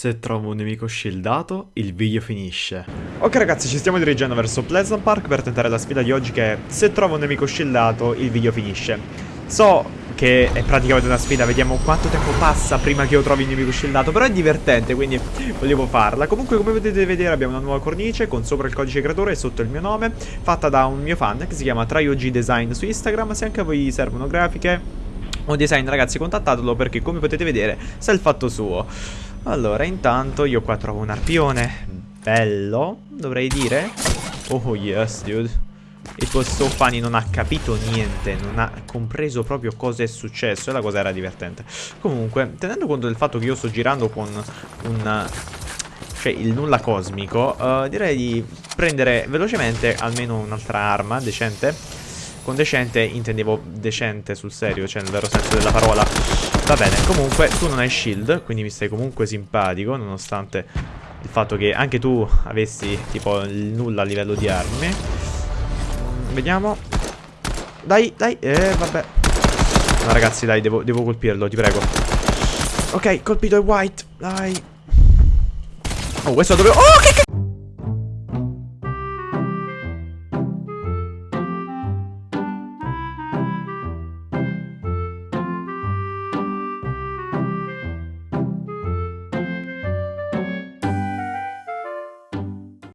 Se trovo un nemico shieldato, il video finisce. Ok ragazzi, ci stiamo dirigendo verso Pleasant Park per tentare la sfida di oggi che è se trovo un nemico shieldato, il video finisce. So che è praticamente una sfida, vediamo quanto tempo passa prima che io trovi il nemico shieldato, però è divertente, quindi volevo farla. Comunque come potete vedere abbiamo una nuova cornice con sopra il codice creatore e sotto il mio nome, fatta da un mio fan che si chiama TryOG Design su Instagram, se anche a voi servono grafiche o design ragazzi contattatelo perché come potete vedere sa il fatto suo. Allora intanto io qua trovo un arpione bello, dovrei dire. Oh yes dude. E questo Fanny non ha capito niente, non ha compreso proprio cosa è successo e la cosa era divertente. Comunque, tenendo conto del fatto che io sto girando con un... cioè il nulla cosmico, uh, direi di prendere velocemente almeno un'altra arma decente. Con decente intendevo decente sul serio, cioè nel vero senso della parola. Va bene, comunque tu non hai shield, quindi mi stai comunque simpatico, nonostante il fatto che anche tu avessi tipo nulla a livello di armi. Vediamo. Dai, dai. Eh, vabbè. No, ragazzi, dai, devo, devo colpirlo, ti prego. Ok, colpito il white. Dai. Oh, questo dove... Oh, che...